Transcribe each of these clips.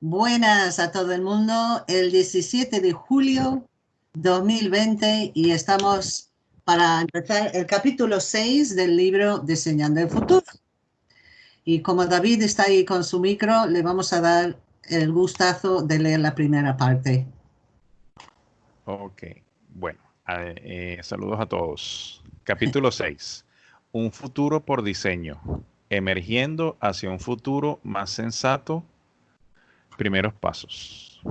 Buenas a todo el mundo. El 17 de julio 2020 y estamos para empezar el capítulo 6 del libro Diseñando el Futuro. Y como David está ahí con su micro, le vamos a dar el gustazo de leer la primera parte. Ok, bueno, eh, saludos a todos. Capítulo 6. Un futuro por diseño, emergiendo hacia un futuro más sensato. Primeros pasos.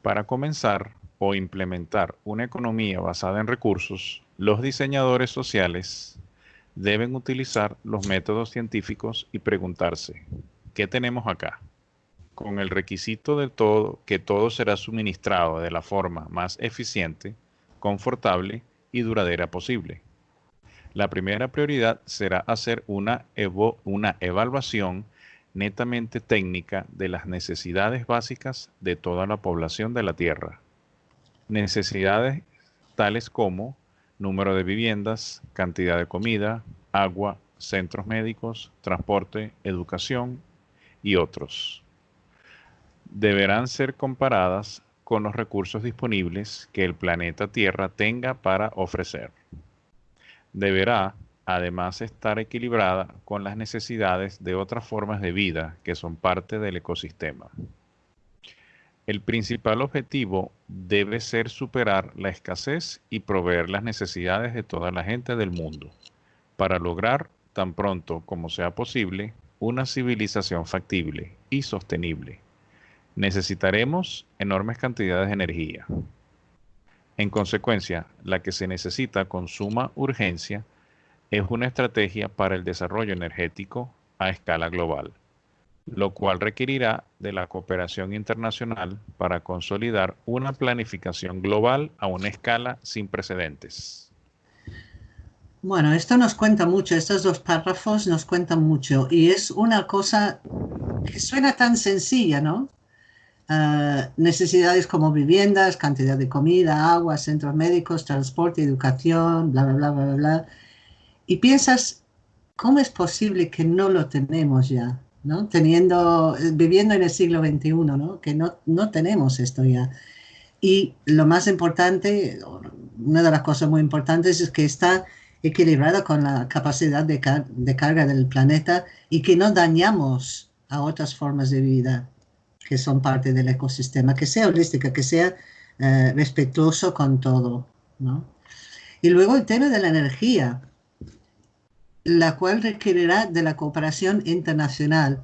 Para comenzar o implementar una economía basada en recursos, los diseñadores sociales deben utilizar los métodos científicos y preguntarse, ¿qué tenemos acá? Con el requisito de todo que todo será suministrado de la forma más eficiente, confortable y duradera posible. La primera prioridad será hacer una, una evaluación netamente técnica de las necesidades básicas de toda la población de la Tierra. Necesidades tales como número de viviendas, cantidad de comida, agua, centros médicos, transporte, educación y otros. Deberán ser comparadas con los recursos disponibles que el planeta Tierra tenga para ofrecer. Deberá, además, estar equilibrada con las necesidades de otras formas de vida que son parte del ecosistema. El principal objetivo debe ser superar la escasez y proveer las necesidades de toda la gente del mundo, para lograr, tan pronto como sea posible, una civilización factible y sostenible. Necesitaremos enormes cantidades de energía. En consecuencia, la que se necesita con suma urgencia es una estrategia para el desarrollo energético a escala global lo cual requerirá de la cooperación internacional para consolidar una planificación global a una escala sin precedentes. Bueno, esto nos cuenta mucho, estos dos párrafos nos cuentan mucho y es una cosa que suena tan sencilla, ¿no? Ah, necesidades como viviendas, cantidad de comida, agua, centros médicos, transporte, educación, bla, bla, bla, bla, bla. Y piensas, ¿cómo es posible que no lo tenemos ya? ¿no? Teniendo, viviendo en el siglo XXI, ¿no? Que no, no tenemos esto ya. Y lo más importante, una de las cosas muy importantes es que está equilibrada con la capacidad de, de, carga del planeta y que no dañamos a otras formas de vida que son parte del ecosistema, que sea holística, que sea eh, respetuoso con todo. ¿no? Y luego el tema de la energía la cual requerirá de la cooperación internacional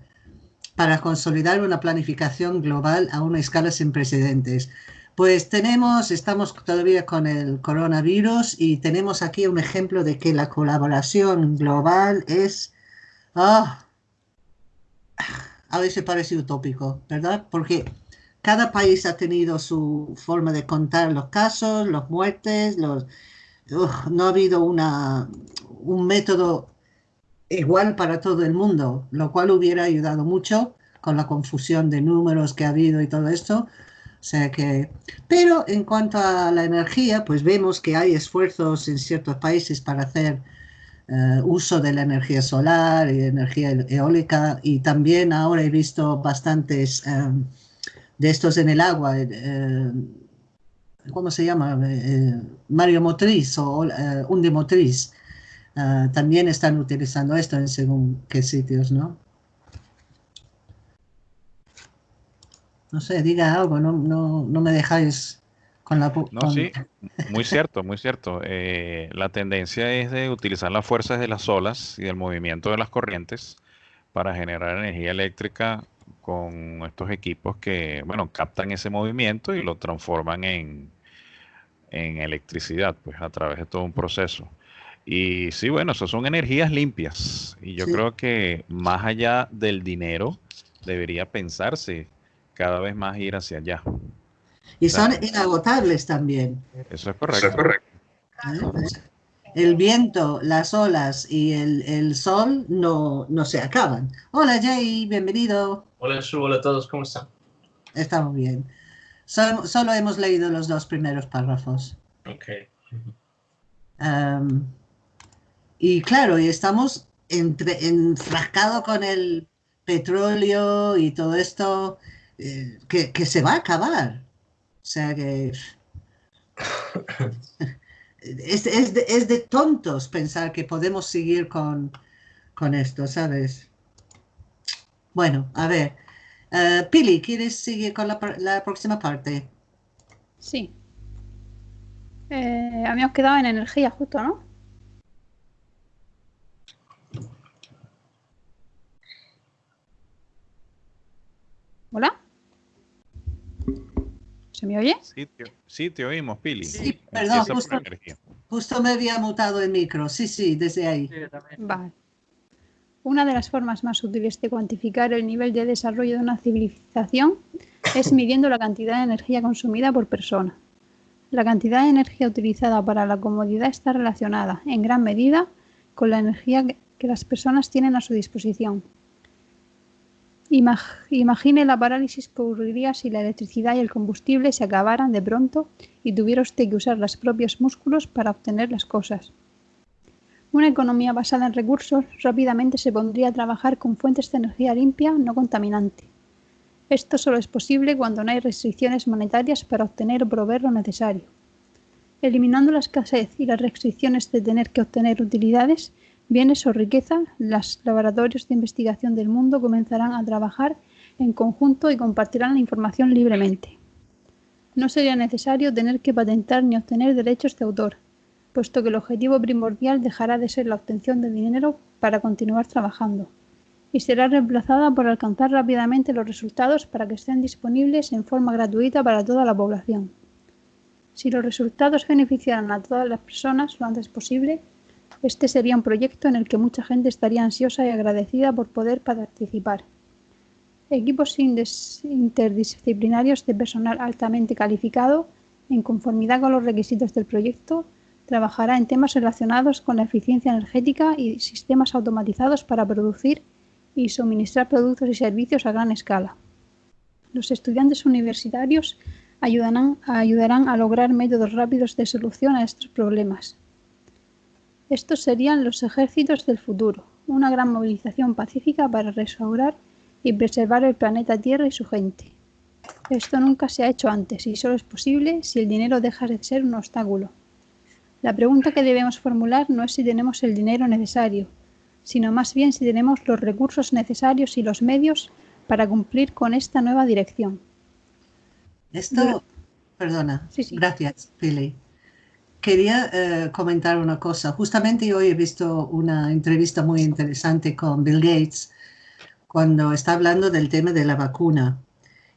para consolidar una planificación global a una escala sin precedentes. Pues tenemos, estamos todavía con el coronavirus y tenemos aquí un ejemplo de que la colaboración global es, ah, a veces parece utópico, ¿verdad? Porque cada país ha tenido su forma de contar los casos, los muertes, no ha habido una, un método igual para todo el mundo, lo cual hubiera ayudado mucho con la confusión de números que ha habido y todo esto. O sea que, pero en cuanto a la energía, pues vemos que hay esfuerzos en ciertos países para hacer eh, uso de la energía solar y energía eólica y también ahora he visto bastantes eh, de estos en el agua. Eh, ¿Cómo se llama? Mario Motriz o Undimotriz Ah, también están utilizando esto en según qué sitios, ¿no? No sé, diga algo, no, no, me dejáis con la... No, sí, muy cierto, muy cierto. Eh, la tendencia es de utilizar las fuerzas de las olas y del movimiento de las corrientes para generar energía eléctrica con estos equipos que, bueno, captan ese movimiento y lo transforman en, en electricidad, pues a través de todo un proceso. Y sí, bueno, eso son energías limpias. Y yo creo que más allá del dinero, debería pensarse cada vez más ir hacia allá. Y son inagotables también. Eso es correcto. correcto. ¿Eh? El viento, las olas y el, sol no, no, se acaban. Hola Jay, bienvenido. Hola Shu, hola a todos, ¿cómo están? Estamos bien. solo hemos leído los dos primeros párrafos. Ok. Y claro, y estamos entre, enfrascados con el petróleo y todo esto, eh, que, se va a acabar. O sea que es, de, tontos pensar que podemos seguir con, esto, ¿sabes? Bueno, a ver. Uh, Pili, ¿quieres seguir con la, próxima parte? Sí. Eh, habíamos quedado en energía justo, ¿no? ¿Hola? ¿Se me oye? Sí, te, oímos, Pili. Sí, perdón, justo, me había mutado el micro. Sí, sí, desde ahí. vale. Una de las formas más útiles de cuantificar el nivel de desarrollo de una civilización es midiendo la cantidad de energía consumida por persona. La cantidad de energía utilizada para la comodidad está relacionada, en gran medida, con la energía que las personas tienen a su disposición. Imagine la parálisis que ocurriría si la electricidad y el combustible se acabaran de pronto y tuviera usted que usar los propios músculos para obtener las cosas. Una economía basada en recursos rápidamente se pondría a trabajar con fuentes de energía limpia, no contaminante. Esto solo es posible cuando no hay restricciones monetarias para obtener o proveer lo necesario. Eliminando la escasez y las restricciones de tener que obtener utilidades, bienes o riqueza, los laboratorios de investigación del mundo comenzarán a trabajar en conjunto y compartirán la información libremente. No sería necesario tener que patentar ni obtener derechos de autor, puesto que el objetivo primordial dejará de ser la obtención de dinero para continuar trabajando, y será reemplazada por alcanzar rápidamente los resultados para que estén disponibles en forma gratuita para toda la población. Si los resultados beneficiaran a todas las personas lo antes posible, este sería un proyecto en el que mucha gente estaría ansiosa y agradecida por poder participar. Equipos interdisciplinarios de personal altamente calificado, en conformidad con los requisitos del proyecto, trabajará en temas relacionados con la eficiencia energética y sistemas automatizados para producir y suministrar productos y servicios a gran escala. Los estudiantes universitarios ayudarán, ayudarán a lograr métodos rápidos de solución a estos problemas estos serían los ejércitos del futuro, una gran movilización pacífica para restaurar y preservar el planeta Tierra y su gente. Esto nunca se ha hecho antes y solo es posible si el dinero deja de ser un obstáculo. La pregunta que debemos formular no es si tenemos el dinero necesario, sino más bien si tenemos los recursos necesarios y los medios para cumplir con esta nueva dirección. Esto, perdona, gracias, Pili quería eh, comentar una cosa. Justamente hoy he visto una entrevista muy interesante con Bill Gates cuando está hablando del tema de la vacuna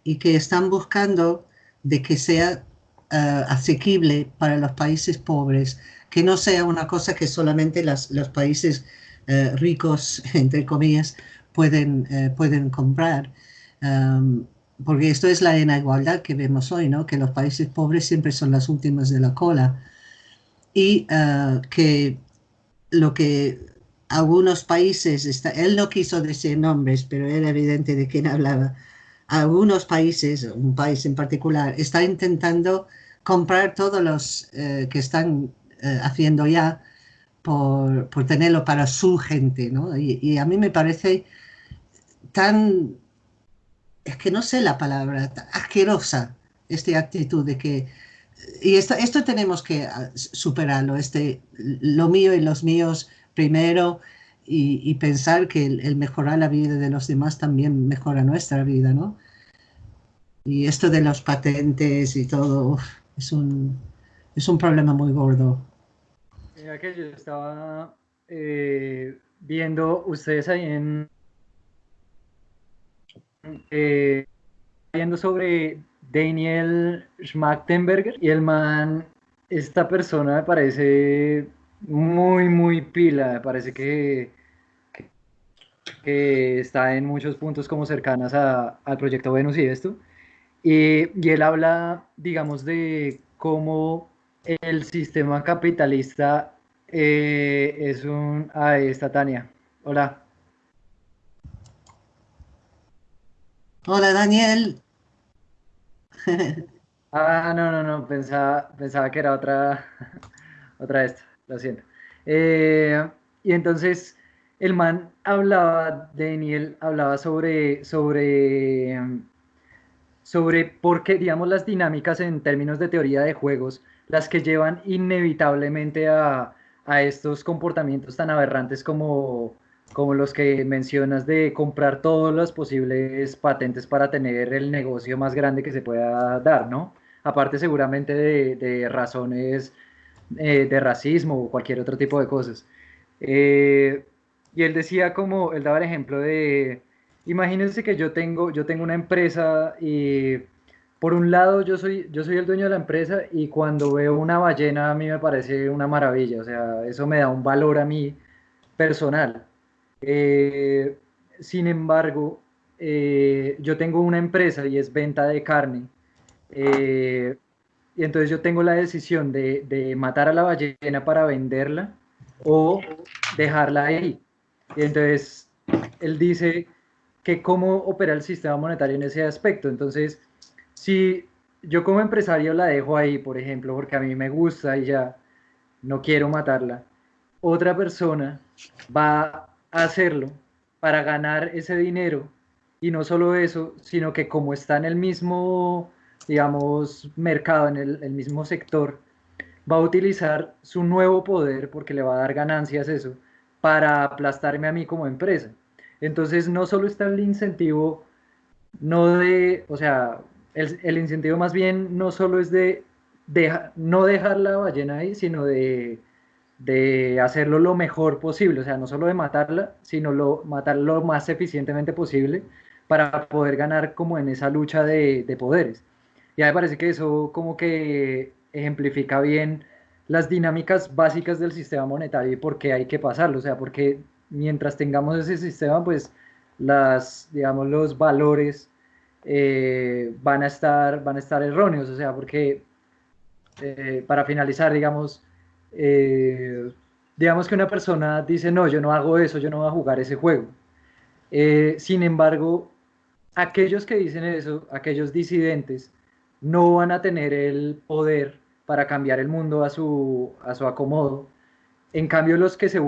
y que están buscando de que sea uh, asequible para los países pobres, que no sea una cosa que solamente las, los países uh, ricos, entre comillas, pueden, uh, pueden comprar. Um, porque esto es la inigualdad que vemos hoy, ¿no? que los países pobres siempre son las últimas de la cola y uh, que lo que algunos países, está, él no quiso decir nombres, pero era evidente de quién hablaba, algunos países, un país en particular, está intentando comprar todos los uh, que están uh, haciendo ya por, por, tenerlo para su gente, ¿no? Y, y, a mí me parece tan, es que no sé la palabra, asquerosa esta actitud de que y esto, esto tenemos que ah, superarlo, este, lo mío y los míos primero, y, pensar que el, mejorar la vida de los demás también mejora nuestra vida, ¿no? Y esto de los patentes y todo es, un, es un problema muy gordo. Mira que yo estaba eh, viendo ustedes ahí en... Eh, viendo sobre Daniel Schmachtenberger y el man, esta persona me parece muy, muy pila, me parece que, que, está en muchos puntos como cercanas al proyecto Venus y esto. Y, y él habla, digamos, de cómo el sistema capitalista eh, es un... Ahí está Tania. Hola. Hola Daniel. Ah, no, no, no, pensaba, pensaba que era otra, otra esta, lo siento. Eh, y entonces el man hablaba, Daniel hablaba sobre, sobre sobre por qué, digamos, las dinámicas en términos de teoría de juegos, las que llevan inevitablemente a, a estos comportamientos tan aberrantes como, como los que mencionas de comprar todos los posibles patentes para tener el negocio más grande que se pueda dar, ¿no? Aparte seguramente de, de razones eh, de racismo o cualquier otro tipo de cosas. Eh, y él decía como, él daba el ejemplo de, imagínense que yo tengo, yo tengo una empresa y por un lado yo soy, yo soy el dueño de la empresa y cuando veo una ballena a mí me parece una maravilla, o sea, eso me da un valor a mí personal. Eh, sin embargo, eh, yo tengo una empresa y es venta de carne. Eh, y entonces yo tengo la decisión de, de matar a la ballena para venderla o dejarla ahí. Y entonces él dice que cómo opera el sistema monetario en ese aspecto. Entonces, si yo como empresario la dejo ahí, por ejemplo, porque a mí me gusta y ya no quiero matarla, otra persona va hacerlo para ganar ese dinero y no solo eso, sino que como está en el mismo, digamos, mercado, en el, mismo sector, va a utilizar su nuevo poder, porque le va a dar ganancias eso, para aplastarme a mí como empresa. Entonces no solo está el incentivo, no de, o sea, el, el incentivo más bien no solo es de, no dejar la ballena ahí, sino de, de, hacerlo lo mejor posible, o sea, no solo de matarla, sino lo, matarlo lo más eficientemente posible para poder ganar como en esa lucha de, de poderes. Y me parece que eso como que ejemplifica bien las dinámicas básicas del sistema monetario y por qué hay que pasarlo, o sea, porque mientras tengamos ese sistema, pues las, digamos, los valores eh, van, a estar, van a estar erróneos, o sea, porque eh, para finalizar, digamos, eh, digamos que una persona dice, no, yo no hago eso, yo no voy a jugar ese juego. sin embargo, aquellos que dicen eso, aquellos disidentes, no van a tener el poder para cambiar el mundo a su, a su acomodo. En cambio, los que, se,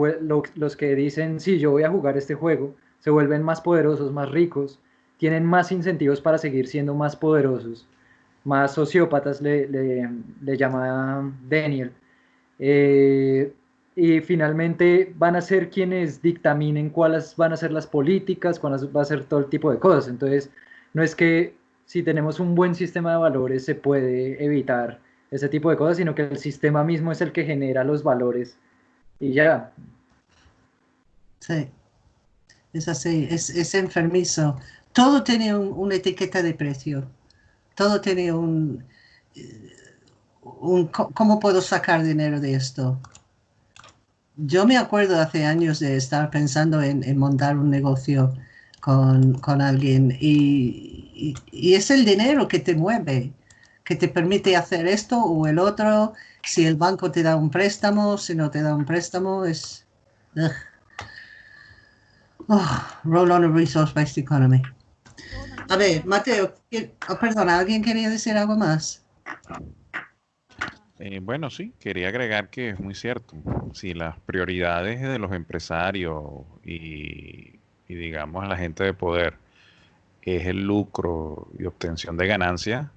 los que dicen, sí, yo voy a jugar este juego, se vuelven más poderosos, más ricos, tienen más incentivos para seguir siendo más poderosos, más sociópatas, le, le, llama Daniel. Eh, y finalmente van a ser quienes dictaminen cuáles van a ser las políticas, cuáles va a ser todo el tipo de cosas. Entonces, no es que si tenemos un buen sistema de valores se puede evitar ese tipo de cosas, sino que el sistema mismo es el que genera los valores y ya. Sí, es así, es, enfermizo. Todo tiene una etiqueta de precio, todo tiene un, un... ¿Cómo puedo sacar dinero de esto? Yo me acuerdo hace años de estar pensando en, montar un negocio con, alguien y, y, es el dinero que te mueve que te permite hacer esto o el otro, si el banco te da un préstamo, si no te da un préstamo, es... Oh, roll on a resource-based economy. A ver, Mateo, oh, perdona, ¿alguien quería decir algo más? Eh, bueno, sí, quería agregar que es muy cierto. Si las prioridades de los empresarios y, y digamos la gente de poder es el lucro y obtención de ganancias,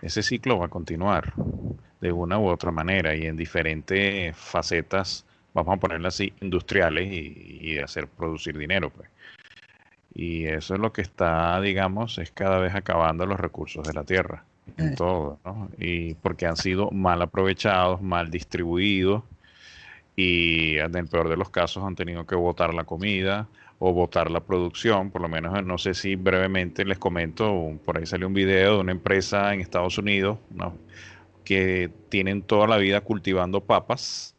ese ciclo va a continuar de una u otra manera y en diferentes facetas, vamos a ponerlo así, industriales y, de hacer producir dinero. Pues. Y eso es lo que está, digamos, es cada vez acabando los recursos de la tierra, en todo, ¿no? Y porque han sido mal aprovechados, mal distribuidos y en el peor de los casos han tenido que botar la comida, o votar la producción, por lo menos no sé si brevemente les comento, por ahí salió un video de una empresa en Estados Unidos que tienen toda la vida cultivando papas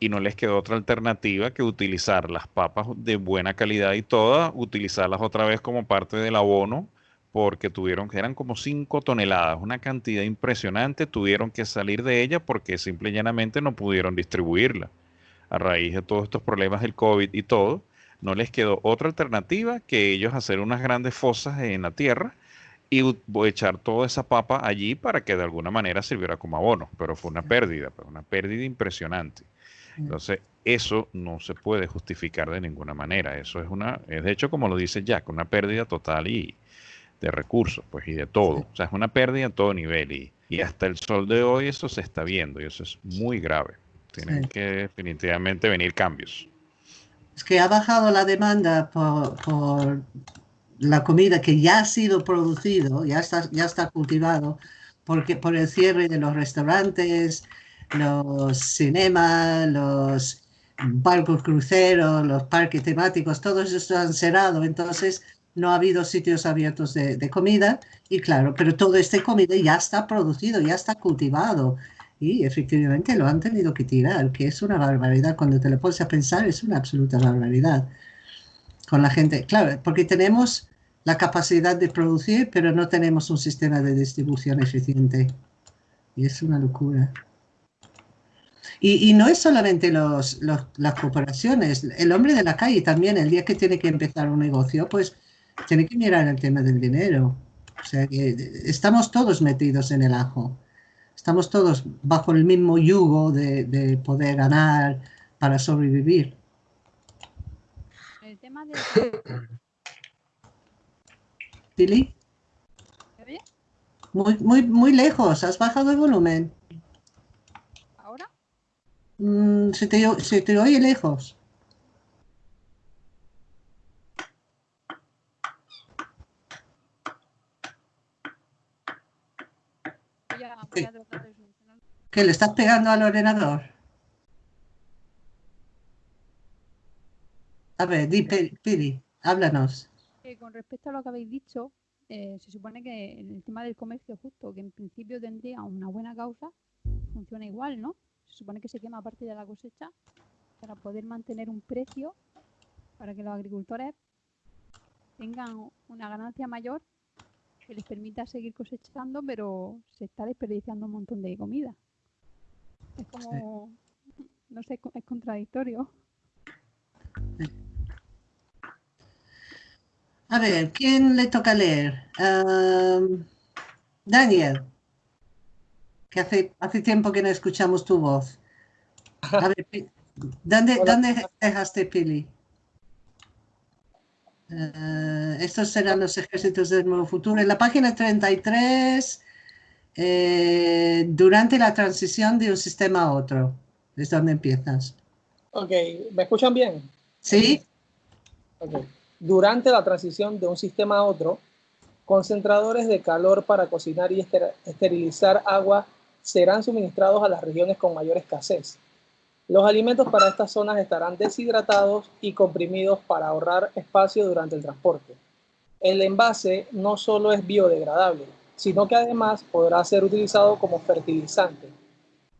y no les quedó otra alternativa que utilizar las papas de buena calidad y todas, utilizarlas otra vez como parte del abono porque tuvieron que eran como 5 toneladas, una cantidad impresionante, tuvieron que salir de ella porque simple y llanamente no pudieron distribuirla a raíz de todos estos problemas del COVID y todo no les quedó otra alternativa que ellos hacer unas grandes fosas en la tierra y echar toda esa papa allí para que de alguna manera sirviera como abono, pero fue una pérdida, una pérdida impresionante. Entonces, eso no se puede justificar de ninguna manera. Eso es una, es de hecho, como lo dice Jack, una pérdida total y de recursos, pues, y de todo. O sea, es una pérdida a todo nivel. Y, y hasta el sol de hoy eso se está viendo y eso es muy grave. Tienen Sí. que definitivamente venir cambios. Es que ha bajado la demanda por, por la comida que ya ha sido producido, ya está, ya está cultivado, porque por el cierre de los restaurantes, los cinemas, los barcos cruceros, los parques temáticos, todos estos han cerrado, entonces no ha habido sitios abiertos de, comida y claro, pero todo este comida ya está producido, ya está cultivado y efectivamente lo han tenido que tirar, que es una barbaridad. Cuando te lo pones a pensar, es una absoluta barbaridad. Con la gente, claro, porque tenemos la capacidad de producir, pero no tenemos un sistema de distribución eficiente. Y es una locura. Y, y no es solamente los, los- las corporaciones, el hombre de la calle también, el día que tiene que empezar un negocio, pues tiene que mirar el tema del dinero. O sea que estamos todos metidos en el ajo. Estamos todos bajo el mismo yugo de, de poder ganar para sobrevivir. El tema de... Billy, ¿Me oye? muy, muy, muy lejos, has bajado el volumen. ¿Ahora? Mm, se, te, o- se te oye lejos. Voy a, voy a tratar de solucionarlo. ¿Que le estás pegando al ordenador? A ver, di, Pili, háblanos. Eh, con respecto a lo que habéis dicho, eh, se supone que en el tema del comercio justo, que en principio tendría una buena causa, funciona igual, ¿no? Se supone que se quema parte de la cosecha para poder mantener un precio para que los agricultores tengan una ganancia mayor que les permita seguir cosechando, pero se está desperdiciando un montón de comida. Es como, no sé, es contradictorio. A ver, ¿quién le toca leer? Daniel, que hace, hace tiempo que no escuchamos tu voz. A ver, ¿dónde, Hola. ¿dónde dejaste Pili? Eh, estos serán los ejércitos del nuevo futuro. En la página 33, eh, durante la transición de un sistema a otro, es donde empiezas. Ok, ¿me escuchan bien? ¿Sí? Ok. Durante la transición de un sistema a otro, concentradores de calor para cocinar y ester- esterilizar agua serán suministrados a las regiones con mayor escasez. Los alimentos para estas zonas estarán deshidratados y comprimidos para ahorrar espacio durante el transporte. El envase no solo es biodegradable, sino que además podrá ser utilizado como fertilizante.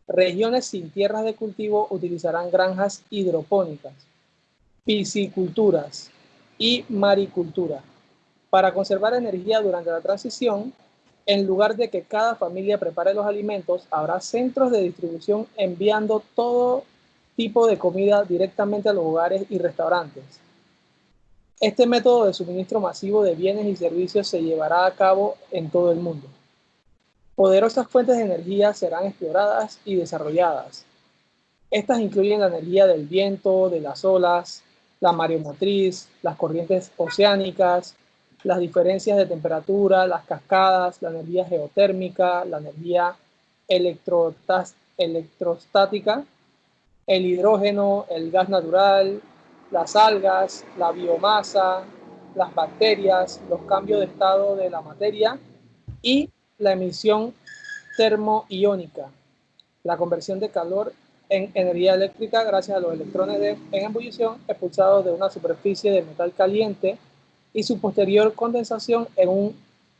Regiones sin tierras de cultivo utilizarán granjas hidropónicas, pisciculturas y maricultura. Para conservar energía durante la transición, en lugar de que cada familia prepare los alimentos, habrá centros de distribución enviando todo tipo de comida directamente a los hogares y restaurantes. Este método de suministro masivo de bienes y servicios se llevará a cabo en todo el mundo. Poderosas fuentes de energía serán exploradas y desarrolladas. Estas incluyen la energía del viento, de las olas, la mareomotriz, las corrientes oceánicas, las diferencias de temperatura, las cascadas, la energía geotérmica, la energía electrostática, el hidrógeno, el gas natural, las algas, la biomasa, las bacterias, los cambios de estado de la materia y la emisión termoiónica, la conversión de calor en energía eléctrica gracias a los electrones de- en ebullición expulsados de una superficie de metal caliente y su posterior condensación en un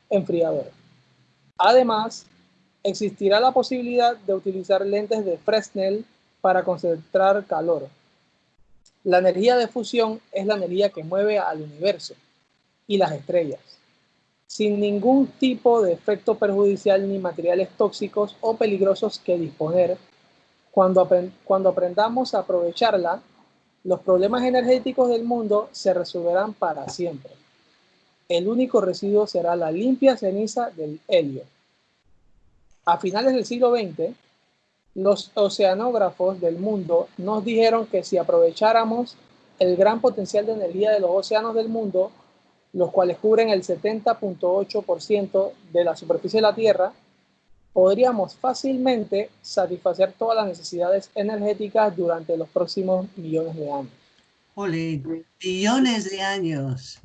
enfriador. Además, existirá la posibilidad de utilizar lentes de Fresnel para concentrar calor. La energía de fusión es la energía que mueve al universo y las estrellas, sin ningún tipo de efecto perjudicial ni materiales tóxicos o peligrosos que disponer. Cuando, apren- cuando aprendamos a aprovecharla, los problemas energéticos del mundo se resolverán para siempre. El único residuo será la limpia ceniza del helio. A finales del siglo XX, los oceanógrafos del mundo nos dijeron que si aprovecháramos el gran potencial de energía de los océanos del mundo, los cuales cubren el 70.8% de la superficie de la Tierra, podríamos fácilmente satisfacer todas las necesidades energéticas durante los próximos millones de años. Ole, millones de años,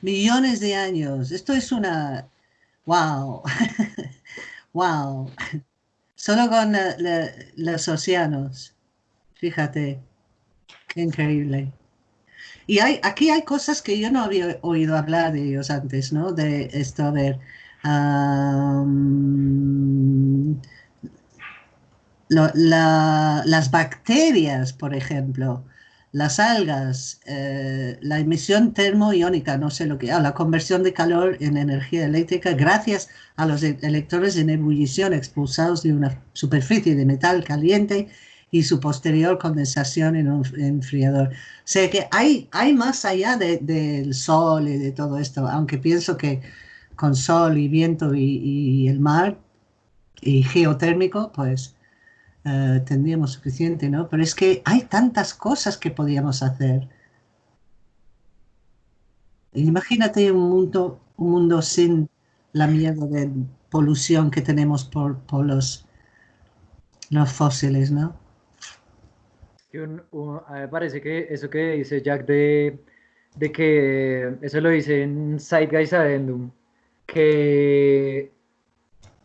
millones de años. Esto es una... ¡Wow! ¡Wow! Solo con los océanos. Fíjate, qué increíble. Y hay, aquí hay cosas que yo no había oído hablar de ellos antes, ¿no? De esto, a ver. las bacterias, por ejemplo, las algas, eh, la emisión termoiónica, no sé lo que, ah, la conversión de calor en energía eléctrica gracias a los e-, electrones en ebullición expulsados de una superficie de metal caliente y su posterior condensación en un enfriador. O sea que hay, hay más allá del sol y de todo esto, aunque pienso que con sol y viento y, el mar y geotérmico, pues eh, tendríamos suficiente, ¿no? Pero es que hay tantas cosas que podíamos hacer. Imagínate un mundo, un mundo sin la mierda de polución que tenemos por, por los, los fósiles, ¿no? me parece que eso que dice Jack de, de que eso lo dice en Zeitgeist Addendum, que,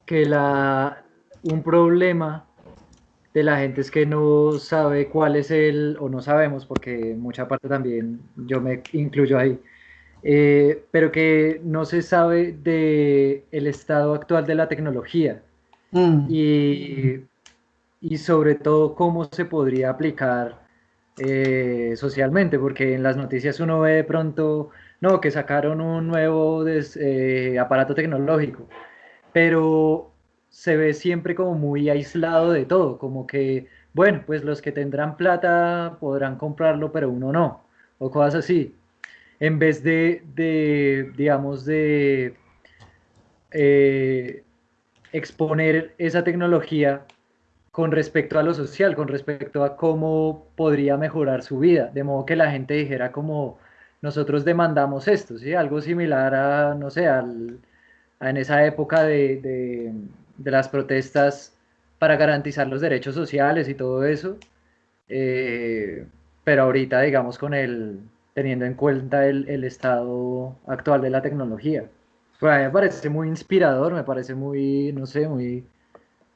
que la, un problema de la gente es que no sabe cuál es el, o no sabemos, porque mucha parte también yo me incluyo ahí, eh, pero que no se sabe de el estado actual de la tecnología. Mm. Y y sobre todo cómo se podría aplicar eh, socialmente, porque en las noticias uno ve de pronto, no, que sacaron un nuevo eh, aparato tecnológico, pero se ve siempre como muy aislado de todo, como que, bueno, pues los que tendrán plata podrán comprarlo, pero uno no, o cosas así. En vez de, de digamos, de eh, exponer esa tecnología con respecto a lo social, con respecto a cómo podría mejorar su vida, de modo que la gente dijera como nosotros demandamos esto, ¿sí? algo similar a, no sé, al, en esa época de, las protestas para garantizar los derechos sociales y todo eso, eh, pero ahorita digamos con el, teniendo en cuenta el, el estado actual de la tecnología. Pues a mí me parece muy inspirador, me parece muy, no sé, muy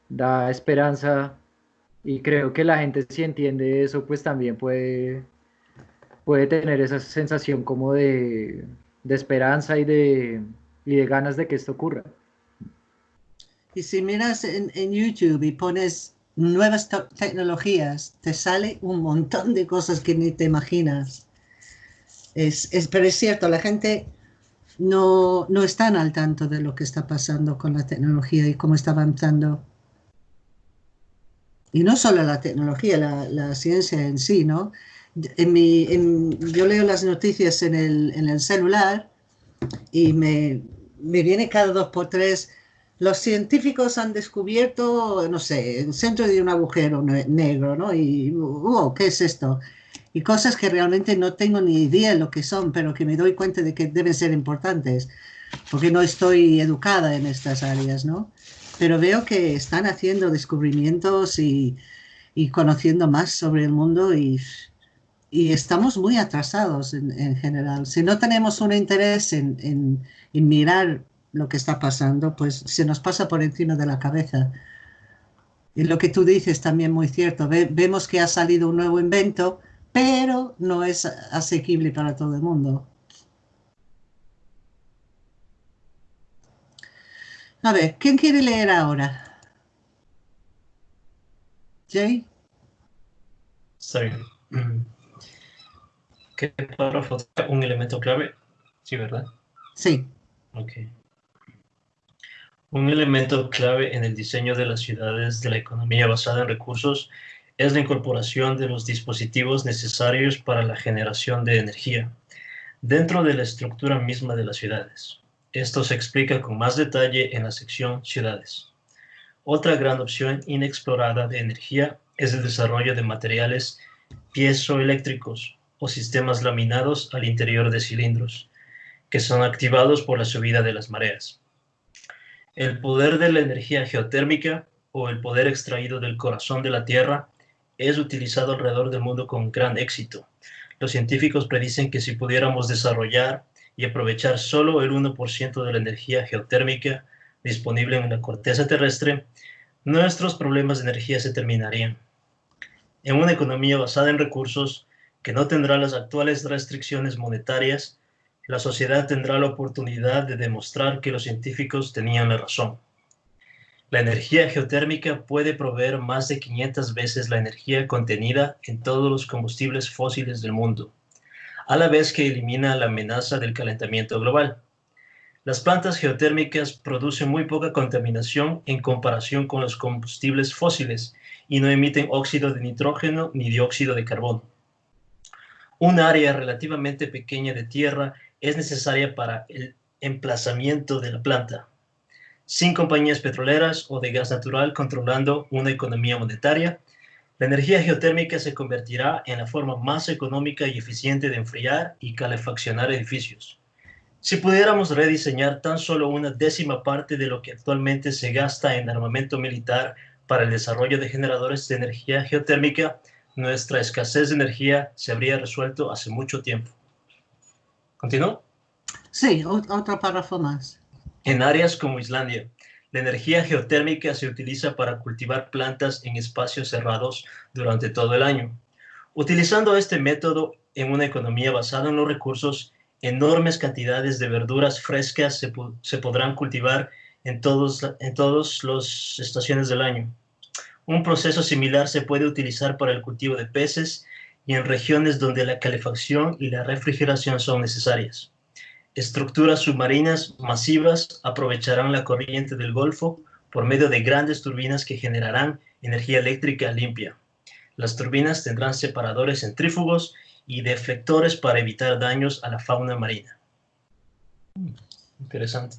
da esperanza y creo que la gente si entiende eso pues también puede, puede tener esa sensación como de, esperanza y de, y de ganas de que esto ocurra. Y si miras en, YouTube y pones nuevas tecnologías, te sale un montón de cosas que ni te imaginas. Es, es, pero es cierto, la gente no, no está al tanto de lo que está pasando con la tecnología y cómo está avanzando y no solo la tecnología, la, ciencia en sí, ¿no? En mi, yo leo las noticias en el, en el celular y me, me, viene cada dos por tres, los científicos han descubierto, no sé, el centro de un agujero negro, ¿no? Y, wow, ¿qué es esto? Y cosas que realmente no tengo ni idea de lo que son, pero que me doy cuenta de que deben ser importantes, porque no estoy educada en estas áreas, ¿no? pero veo que están haciendo descubrimientos y, conociendo más sobre el mundo y, estamos muy atrasados en, general. Si no tenemos un interés en, mirar lo que está pasando, pues se nos pasa por encima de la cabeza. Y lo que tú dices también muy cierto. vemos que ha salido un nuevo invento, pero no es asequible para todo el mundo. A ver, ¿quién quiere leer ahora? Jay. Sorry. ¿Qué párrafo un elemento clave? Sí, ¿verdad? Sí. Ok. Un elemento clave en el diseño de las ciudades de la economía basada en recursos es la incorporación de los dispositivos necesarios para la generación de energía dentro de la estructura misma de las ciudades. Esto se explica con más detalle en la sección Ciudades. Otra gran opción inexplorada de energía es el desarrollo de materiales piezoeléctricos o sistemas laminados al interior de cilindros, que son activados por la subida de las mareas. El poder de la energía geotérmica o el poder extraído del corazón de la Tierra es utilizado alrededor del mundo con gran éxito. Los científicos predicen que si pudiéramos desarrollar y aprovechar solo el 1% de la energía geotérmica disponible en la corteza terrestre, nuestros problemas de energía se terminarían. En una economía basada en recursos que no tendrá las actuales restricciones monetarias, la sociedad tendrá la oportunidad de demostrar que los científicos tenían la razón. La energía geotérmica puede proveer más de 500 veces la energía contenida en todos los combustibles fósiles del mundo, a la vez que elimina la amenaza del calentamiento global. Las plantas geotérmicas producen muy poca contaminación en comparación con los combustibles fósiles y no emiten óxido de nitrógeno ni dióxido de carbono. Un área relativamente pequeña de tierra es necesaria para el emplazamiento de la planta. Sin compañías petroleras o de gas natural controlando una economía monetaria, la energía geotérmica se convertirá en la forma más económica y eficiente de enfriar y calefaccionar edificios. Si pudiéramos rediseñar tan solo una décima parte de lo que actualmente se gasta en armamento militar para el desarrollo de generadores de energía geotérmica, nuestra escasez de energía se habría resuelto hace mucho tiempo. ¿Continúo? Sí, otro párrafo más. En áreas como Islandia, la energía geotérmica se utiliza para cultivar plantas en espacios cerrados durante todo el año. Utilizando este método en una economía basada en los recursos, enormes cantidades de verduras frescas se, podrán cultivar en todas en todos las estaciones del año. Un proceso similar se puede utilizar para el cultivo de peces y en regiones donde la calefacción y la refrigeración son necesarias. Estructuras submarinas masivas aprovecharán la corriente del Golfo por medio de grandes turbinas que generarán energía eléctrica limpia. Las turbinas tendrán separadores centrífugos y deflectores para evitar daños a la fauna marina. Interesante.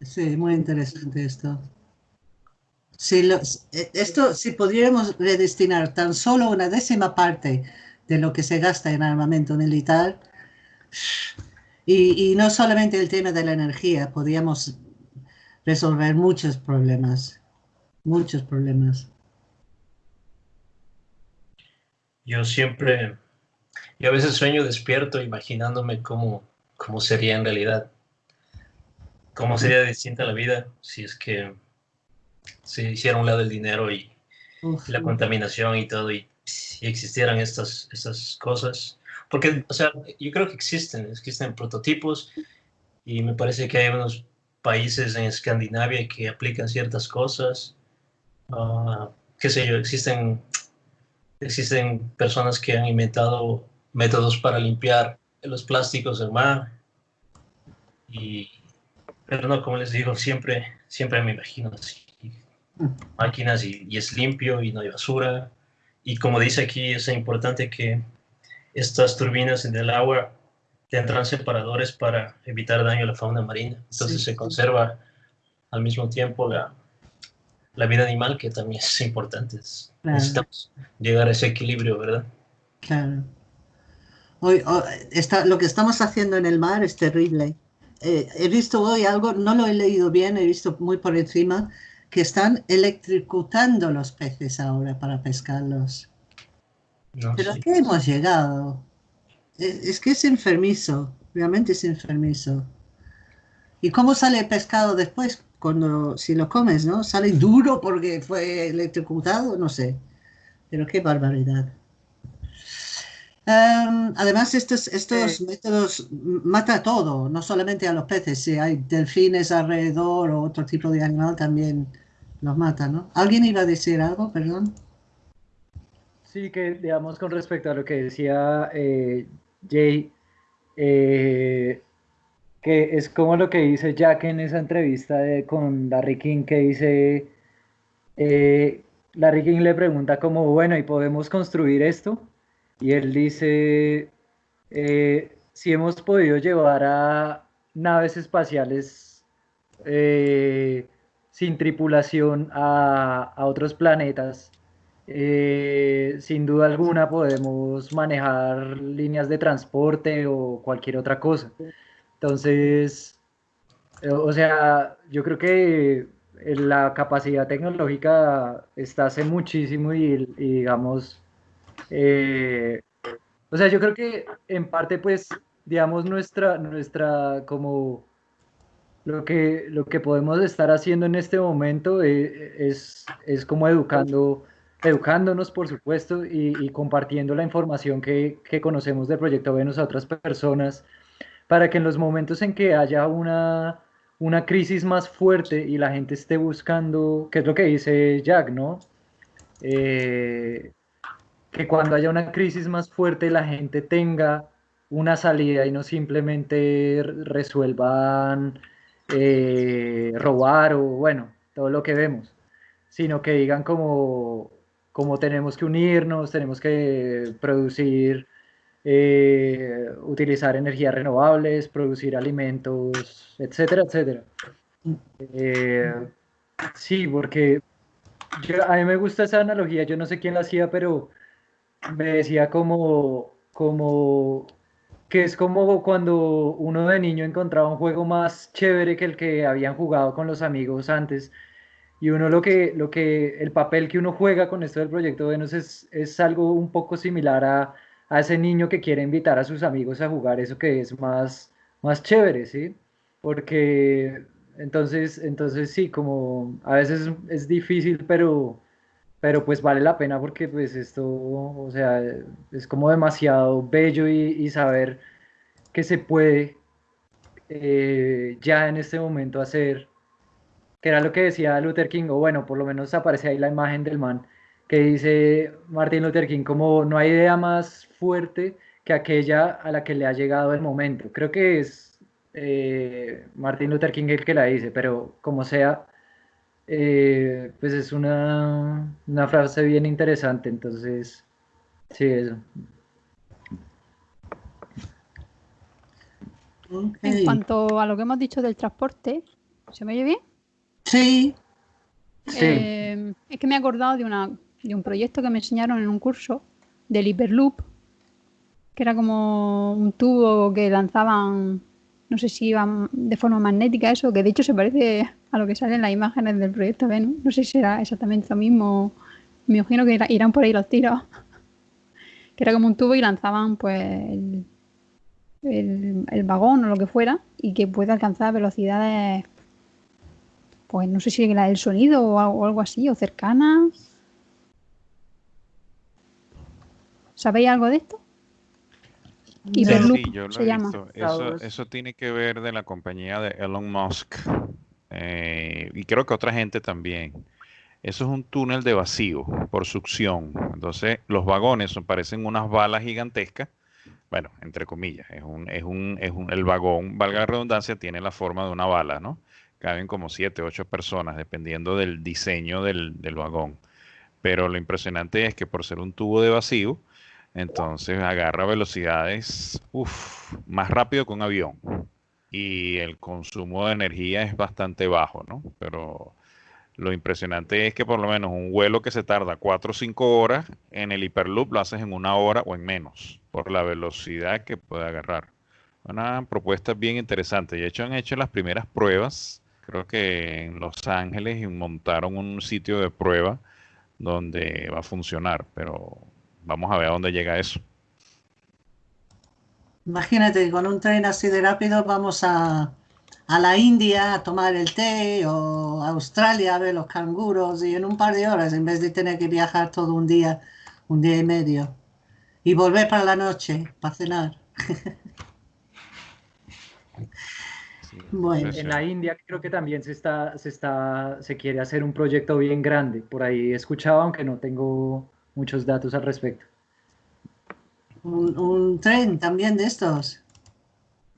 Sí, muy interesante esto. Si, eh, esto, si pudiéramos redestinar tan solo una décima parte de lo que se gasta en armamento militar, y, no solamente el tema de la energía, podríamos resolver muchos problemas, muchos problemas. Yo siempre, yo a veces sueño despierto imaginándome cómo, cómo sería en realidad, cómo sería distinta la vida si es que se hiciera un lado el dinero y, la contaminación y todo, y si existieran estas, estas cosas. Porque, o sea, yo creo que existen, existen prototipos y me parece que hay unos países en Escandinavia que aplican ciertas cosas. Uh, qué sé yo, existen, existen personas que han inventado métodos para limpiar los plásticos del mar. Y, pero no, como les digo, siempre, siempre me imagino así máquinas y, es limpio y no hay basura. Y como dice aquí, es importante que estas turbinas en el agua tendrán separadores para evitar daño a la fauna marina. Entonces se conserva al mismo tiempo la, la, vida animal, que también es importante. Necesitamos llegar a ese equilibrio, ¿verdad? Claro. Hoy, está, lo que estamos haciendo en el mar es terrible. Eh, he visto hoy algo, no lo he leído bien, he visto muy por encima, que están electrocutando los peces ahora para pescarlos. Pero ¿a qué hemos llegado? Es, que es enfermizo, realmente es enfermizo. ¿Y cómo sale el pescado después? Cuando, si lo comes, ¿no? Sale duro porque fue electrocutado, no sé. Pero qué barbaridad. Em, además, estos, estos métodos mata todo, no solamente a los peces. Si hay delfines alrededor o otro tipo de animal, también los mata, ¿no? ¿Alguien iba a decir algo, perdón? Sí, que digamos con respecto a lo que decía eh, Jay, eh, que es como lo que dice Jack en esa entrevista con Larry King, que dice, eh, Larry King le pregunta como, bueno, ¿y podemos construir esto? Y él dice, si hemos podido llevar a naves espaciales sin tripulación a, otros planetas, eh, sin duda alguna podemos manejar líneas de transporte o cualquier otra cosa. Entonces, eh, o sea, yo creo que la capacidad tecnológica está hace muchísimo y, digamos, eh, o sea, yo creo que en parte, pues, digamos, nuestra, nuestra, como, lo que, lo que podemos estar haciendo en este momento eh, es, es, como educando, educándonos, por supuesto, y, compartiendo la información que, que, conocemos del Proyecto Venus a otras personas, para que en los momentos en que haya una, una crisis más fuerte y la gente esté buscando, que es lo que dice Jack, ¿no? Eh, que cuando haya una crisis más fuerte la gente tenga una salida y no simplemente resuelvan eh, robar o bueno, todo lo que vemos, sino que digan como, como tenemos que unirnos, tenemos que producir eh, utilizar energías renovables, producir alimentos, etcétera, etcétera. Eh, sí, porque a mí me gusta esa analogía, yo no sé quién la hacía, pero me decía como, como que es como cuando uno de niño encontraba un juego más chévere que el que habían jugado con los amigos antes. Y uno lo que, lo que, el papel que uno juega con esto del proyecto Venus es, es algo un poco similar a, a ese niño que quiere invitar a sus amigos a jugar eso que es más, más chévere, ¿sí? Porque entonces, entonces sí, como a veces es difícil, pero, pero pues vale la pena porque pues esto, o sea, es como demasiado bello y, saber que se puede eh, ya en este momento hacer, que era lo que decía Luther King, o bueno, por lo menos aparece ahí la imagen del man, que dice Martin Luther King, como no hay idea más fuerte que aquella a la que le ha llegado el momento. Creo que es eh, Martin Luther King el que la dice, pero como sea, eh, pues es una, una frase bien interesante, entonces, sí, eso. En cuanto a lo que hemos dicho del transporte, ¿se me oye bien? Sí. sí. Eh, es que me he acordado de una de un proyecto que me enseñaron en un curso del Hyperloop, que era como un tubo que lanzaban, no sé si iban de forma magnética eso, que de hecho se parece a lo que sale en las imágenes del proyecto Venus. No sé si era exactamente lo mismo, me imagino que irán por ahí los tiros. que era como un tubo y lanzaban pues el, el, vagón o lo que fuera y que puede alcanzar velocidades pues no sé si la del sonido o algo así, o cercanas. ¿Sabéis algo de esto? Hyperloop sí, yo lo se llama. Eso, eso, tiene que ver de la compañía de Elon Musk. Eh, y creo que otra gente también. Eso es un túnel de vacío por succión. Entonces, los vagones parecen unas balas gigantescas. Bueno, entre comillas, es un, es un, es un, el vagón, valga la redundancia, tiene la forma de una bala, ¿no? Caben como siete, ocho personas, dependiendo del diseño del, del vagón. Pero lo impresionante es que por ser un tubo de vacío, entonces agarra velocidades más rápido que un avión. Y el consumo de energía es bastante bajo, ¿no? Pero lo impresionante es que por lo menos un vuelo que se tarda 4 o 5 horas, en el Hyperloop lo haces en una hora o en menos, por la velocidad que puede agarrar. Una propuesta bien interesante. De hecho han hecho las primeras pruebas, creo que en Los Ángeles, montaron un sitio de prueba donde va a funcionar, pero vamos a ver a dónde llega eso. Imagínate, con un tren así de rápido vamos a, la India a tomar el té o a Australia a ver los canguros y en un par de horas en vez de tener que viajar todo un día, un día y medio y volver para la noche para cenar. bueno. En la India creo que también se está, se está, se quiere hacer un proyecto bien grande. Por ahí he escuchado, aunque no tengo muchos datos al respecto. Un, tren también de estos.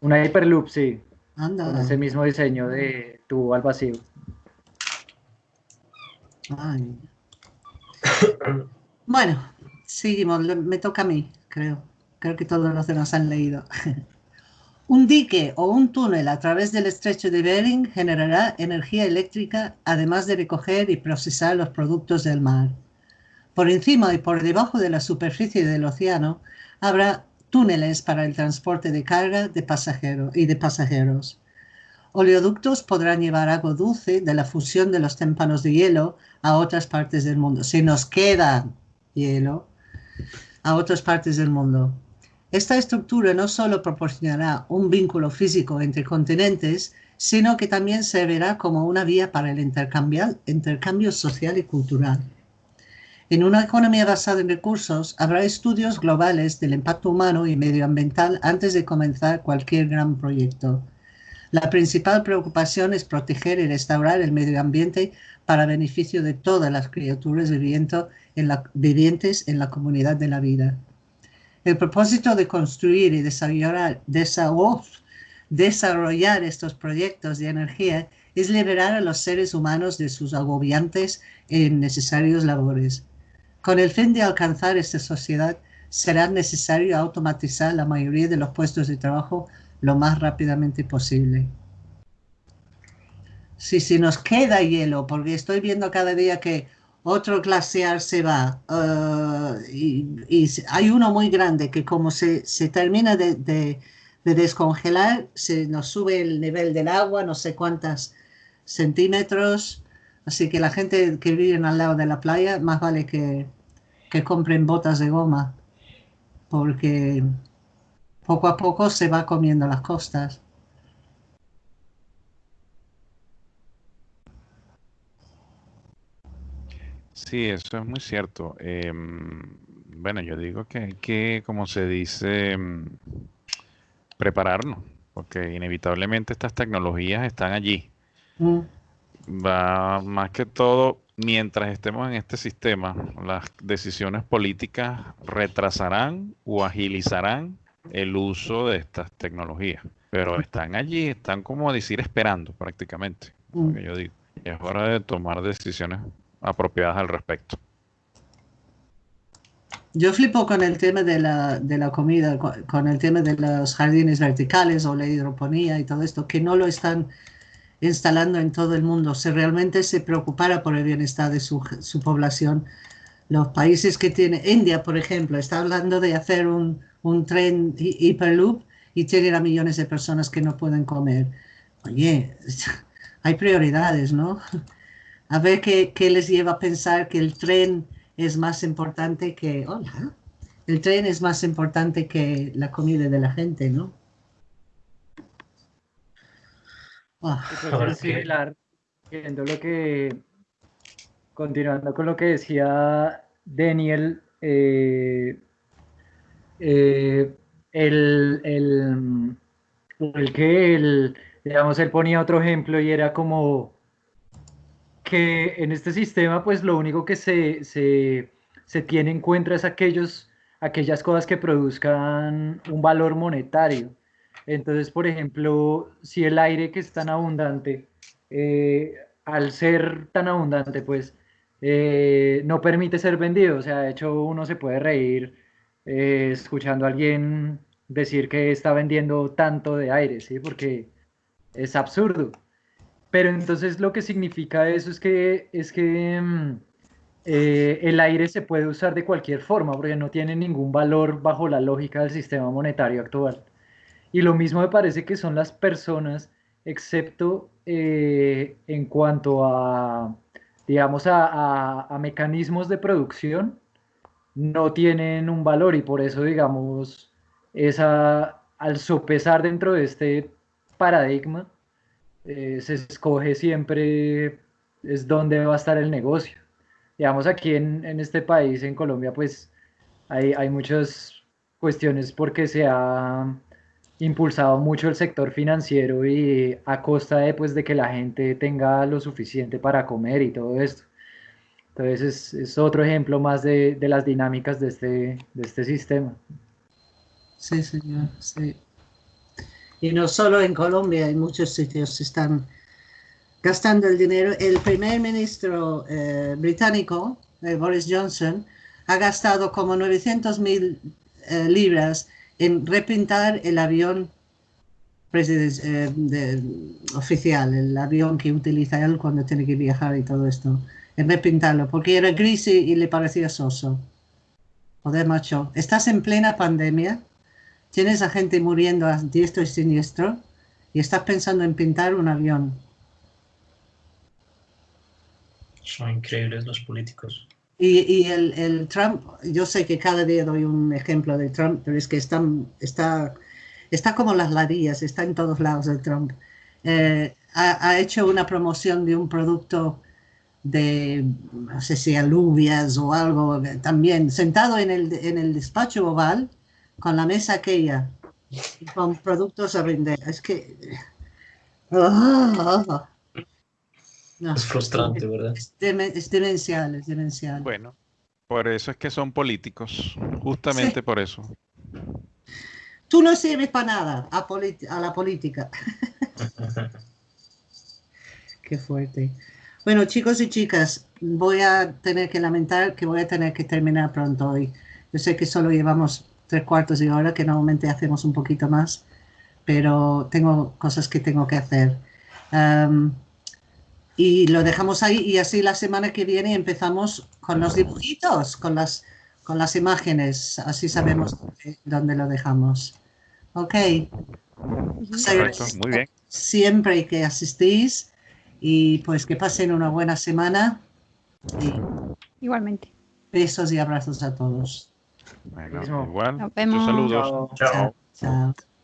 Una Hyperloop, sí. Anda. Con ese mismo diseño de tubo al vacío. Bueno, seguimos. Me toca a mí, creo. Creo que todos los demás han leído. Un dique o un túnel a través del estrecho de Bering generará energía eléctrica, además de recoger y procesar los productos del mar. Por encima y por debajo de la superficie del océano habrá túneles para el transporte de carga de pasajeros y de pasajeros. Oleoductos podrán llevar agua dulce de la fusión de los témpanos de hielo a otras partes del mundo. Si nos queda hielo, a otras partes del mundo. Esta estructura no solo proporcionará un vínculo físico entre continentes, sino que también servirá como una vía para el intercambio social y cultural. En una economía basada en recursos, habrá estudios globales del impacto humano y medioambiental antes de comenzar cualquier gran proyecto. La principal preocupación es proteger y restaurar el medio ambiente para beneficio de todas las criaturas vivientes en la comunidad de la vida. El propósito de construir y desarrollar, estos proyectos de energía es liberar a los seres humanos de sus agobiantes e innecesarios labores. Con el fin de alcanzar esta sociedad, será necesario automatizar la mayoría de los puestos de trabajo lo más rápidamente posible. Si, si nos queda hielo, porque estoy viendo cada día que otro glaciar se va uh, y, hay uno muy grande que como se, termina de, descongelar, se nos sube el nivel del agua, no sé cuántos centímetros, así que la gente que vive al lado de la playa, más vale que, que compren botas de goma, porque poco a poco se va comiendo las costas. Sí, eso es muy cierto. Em, bueno, yo digo que hay que, como se dice, em, prepararnos, porque inevitablemente estas tecnologías están allí. Mm. Va más que todo, mientras estemos en este sistema, las decisiones políticas retrasarán o agilizarán el uso de estas tecnologías. Pero están allí, están como decir esperando prácticamente. Mm. Yo digo, es hora de tomar decisiones apropiadas al respecto. Yo flipo con el tema de la, de la comida, con, el tema de los jardines verticales o la hidroponía y todo esto, que no lo están instalando en todo el mundo. Si realmente se preocupara por el bienestar de su, su población, los países que tiene, India, por ejemplo, está hablando de hacer un, un tren hiperloop y tiene a millones de personas que no pueden comer. Oye, hay prioridades, ¿no? a ver qué, les lleva a pensar que el tren es más importante que, hola, el tren es más importante que la comida de la gente, ¿no? Similar, viendo lo que, continuando con lo que decía Daniel, eh, eh, el, el, el, que él, digamos, él ponía otro ejemplo y era como que en este sistema pues lo único que se, se, se tiene en cuenta es aquellos, aquellas cosas que produzcan un valor monetario. Entonces, por ejemplo, si el aire que es tan abundante, eh, al ser tan abundante, pues eh, no permite ser vendido. O sea, de hecho uno se puede reír eh, escuchando a alguien decir que está vendiendo tanto de aire, ¿sí? Porque es absurdo. Pero entonces lo que significa eso es que, es que mm, el aire se puede usar de cualquier forma, porque no tiene ningún valor bajo la lógica del sistema monetario actual. Y lo mismo me parece que son las personas, excepto eh, en cuanto a, digamos, a, a, mecanismos de producción, no tienen un valor y por eso, digamos, esa, al sopesar dentro de este paradigma, eh, se escoge siempre es dónde va a estar el negocio. Digamos, aquí en, en este país, en Colombia, pues hay, hay, muchas cuestiones porque se ha impulsado mucho el sector financiero y a costa de, pues, de que la gente tenga lo suficiente para comer y todo esto. Entonces es, es otro ejemplo más de, de, las dinámicas de este, de este sistema. Sí, señor, sí. Y no solo en Colombia, en muchos sitios se están gastando el dinero. El primer ministro eh, británico, eh, Boris Johnson, ha gastado como 900 mil eh, libras en repintar el avión oficial, el avión que utiliza él cuando tiene que viajar y todo esto, en repintarlo, porque era gris y, y le parecía soso. Joder, macho, estás en plena pandemia tienes a gente muriendo a diestro y siniestro y estás pensando en pintar un avión. Son increíbles los políticos. Y, y el, el Trump, yo sé que cada día doy un ejemplo de Trump, pero es que está, está, está como las ladillas, está en todos lados el Trump. Eh, ha, hecho una promoción de un producto de, no sé si alubias o algo, también sentado en el, en el despacho oval con la mesa aquella con productos a vender. Es que... ah, no, Es frustrante, ¿verdad? es, es demencial, es demencial. Bueno, por eso es que son políticos, justamente Sí. por eso. Tú no sirves para nada a, a la política. Qué fuerte. Bueno, chicos y chicas, voy a tener que lamentar que voy a tener que terminar pronto hoy. Yo sé que solo llevamos tres cuartos de hora, que normalmente hacemos un poquito más, pero tengo cosas que tengo que hacer. Y lo dejamos ahí y así la semana que viene empezamos con los dibujitos, con las, con las imágenes, así sabemos dónde, dónde lo dejamos. Ok. Correcto, muy bien. Siempre que asistís y pues que pasen una buena semana y Igualmente. besos y abrazos a todos. Bueno, igual. Nos vemos. saludos. Chao. Chao. Chao.